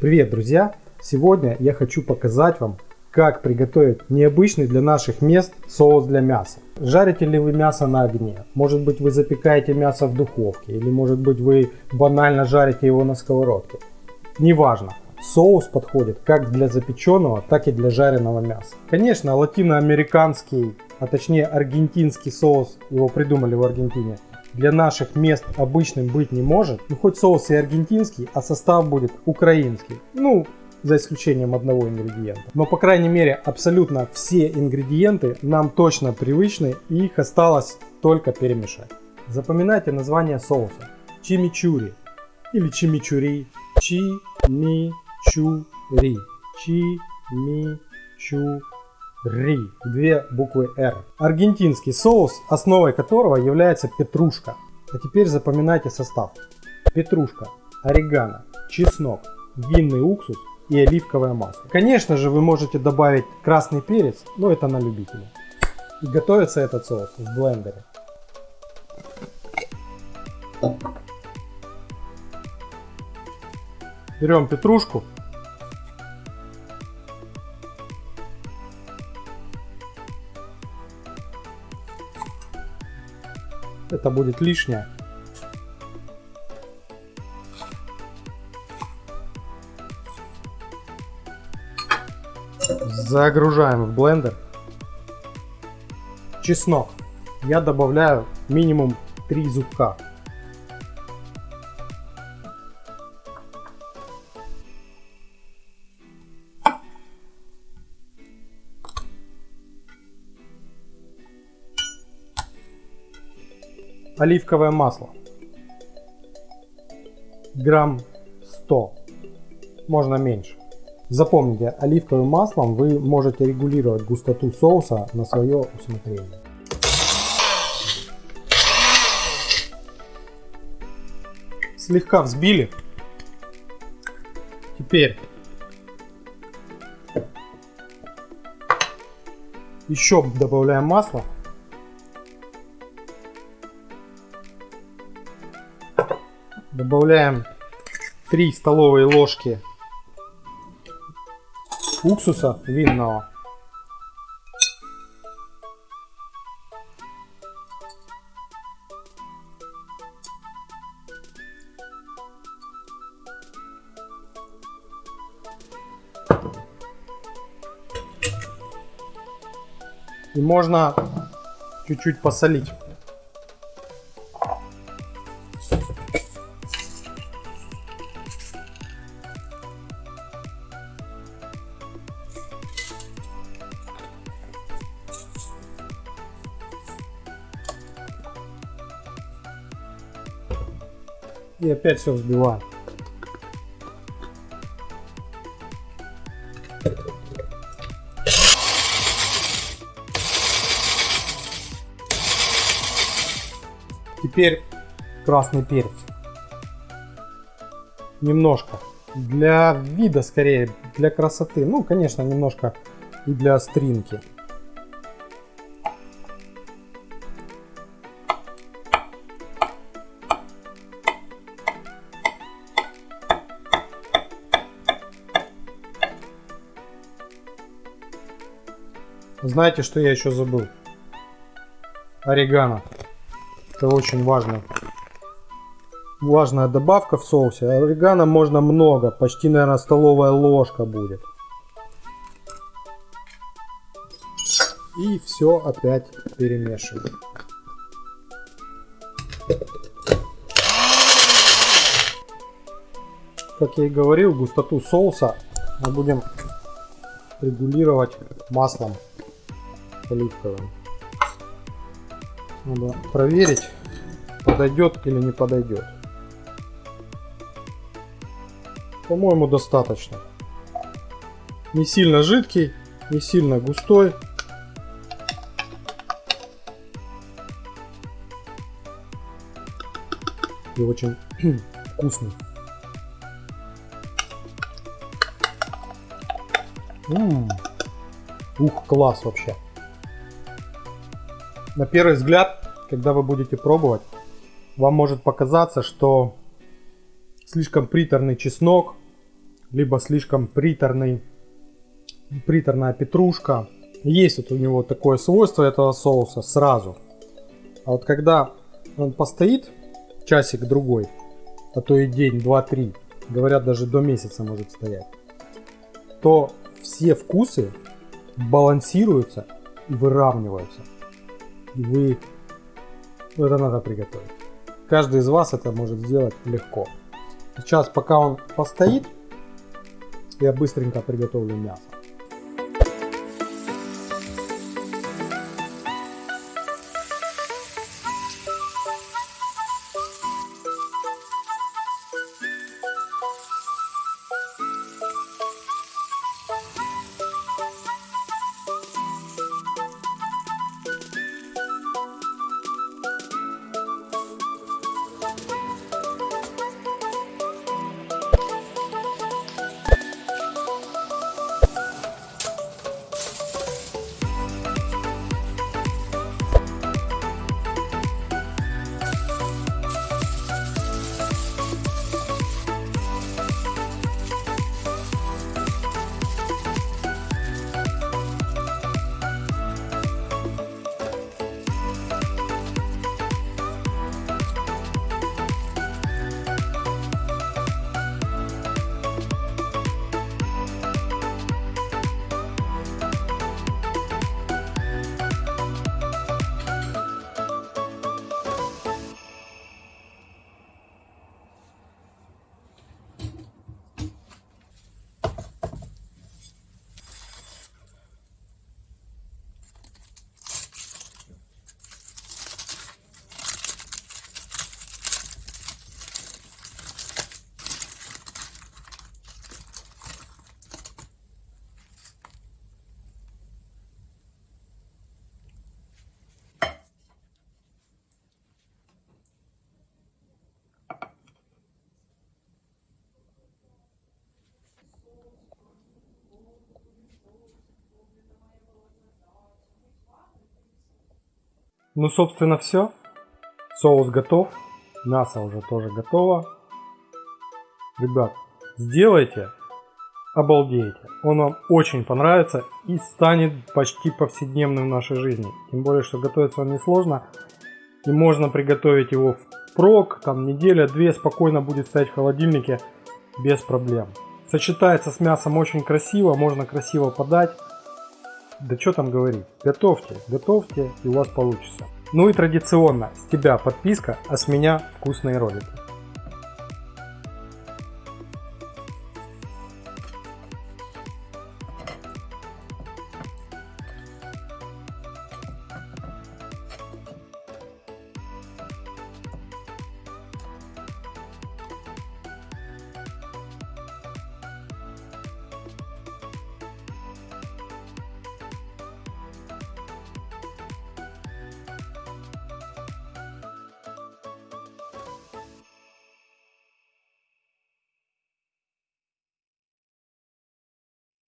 Привет, друзья! Сегодня я хочу показать вам, как приготовить необычный для наших мест соус для мяса. Жарите ли вы мясо на огне? Может быть вы запекаете мясо в духовке? Или может быть вы банально жарите его на сковородке? Неважно. Соус подходит как для запеченного, так и для жареного мяса. Конечно, латиноамериканский, а точнее аргентинский соус, его придумали в Аргентине, для наших мест обычным быть не может. Ну хоть соус и аргентинский, а состав будет украинский. Ну, за исключением одного ингредиента. Но по крайней мере абсолютно все ингредиенты нам точно привычны и их осталось только перемешать. Запоминайте название соуса. Чимичури или чимичури. Чимичури. Чимичури. Ри. Две буквы Р. Аргентинский соус, основой которого является петрушка. А теперь запоминайте состав. Петрушка, орегано, чеснок, винный уксус и оливковое масло. Конечно же вы можете добавить красный перец, но это на любителя. И готовится этот соус в блендере. Берем петрушку, это будет лишнее. Загружаем в блендер. Чеснок. Я добавляю минимум 3 зубка. Оливковое масло. Грамм 100. Можно меньше. Запомните, оливковым маслом вы можете регулировать густоту соуса на свое усмотрение. Слегка взбили. Теперь еще добавляем масло. Добавляем 3 столовые ложки уксуса винного. И можно чуть-чуть посолить. И опять все взбиваем. Теперь красный перец. Немножко. Для вида скорее, для красоты. Ну, конечно, немножко и для остринки. Знаете, что я еще забыл? Орегано. Это очень важно. Важная добавка в соусе. Орегано можно много. Почти, наверное, столовая ложка будет. И все опять перемешиваем. Как я и говорил, густоту соуса мы будем регулировать маслом оливковым. Надо проверить, подойдет или не подойдет. По-моему, достаточно. Не сильно жидкий, не сильно густой. И очень вкусный. М -м -м. Ух, класс вообще. На первый взгляд, когда вы будете пробовать, вам может показаться, что слишком приторный чеснок, либо слишком приторный, приторная петрушка. Есть вот у него такое свойство этого соуса сразу. А вот когда он постоит часик-другой, а то и день, два, три, говорят даже до месяца может стоять, то все вкусы балансируются и выравниваются. И вы... Это надо приготовить. Каждый из вас это может сделать легко. Сейчас, пока он постоит, я быстренько приготовлю мясо. Ну, собственно, все. Соус готов. Мясо уже тоже готово. Ребят, сделайте, обалдеете. Он вам очень понравится и станет почти повседневным в нашей жизни. Тем более, что готовится он несложно. И можно приготовить его в прок, там неделя-две спокойно будет стоять в холодильнике без проблем. Сочетается с мясом очень красиво, можно красиво подать. Да что там говорить, готовьте, готовьте и у вас получится. Ну и традиционно, с тебя подписка, а с меня вкусные ролики.